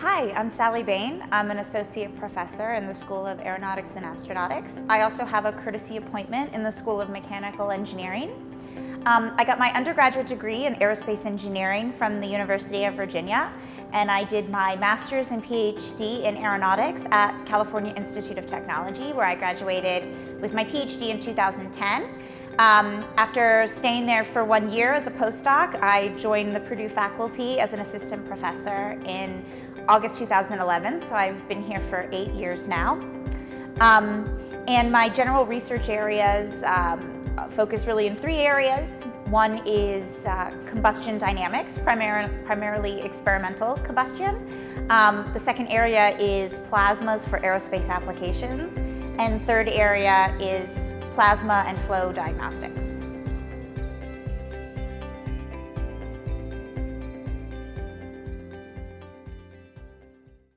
Hi, I'm Sally Bane. I'm an associate professor in the School of Aeronautics and Astronautics. I also have a courtesy appointment in the School of Mechanical Engineering. Um, I got my undergraduate degree in aerospace engineering from the University of Virginia, and I did my master's and PhD in aeronautics at California Institute of Technology, where I graduated with my PhD in 2010. Um, after staying there for one year as a postdoc, I joined the Purdue faculty as an assistant professor in August 2011, so I've been here for eight years now. Um, and my general research areas um, focus really in three areas. One is uh, combustion dynamics, primar primarily experimental combustion. Um, the second area is plasmas for aerospace applications. And third area is plasma and flow diagnostics.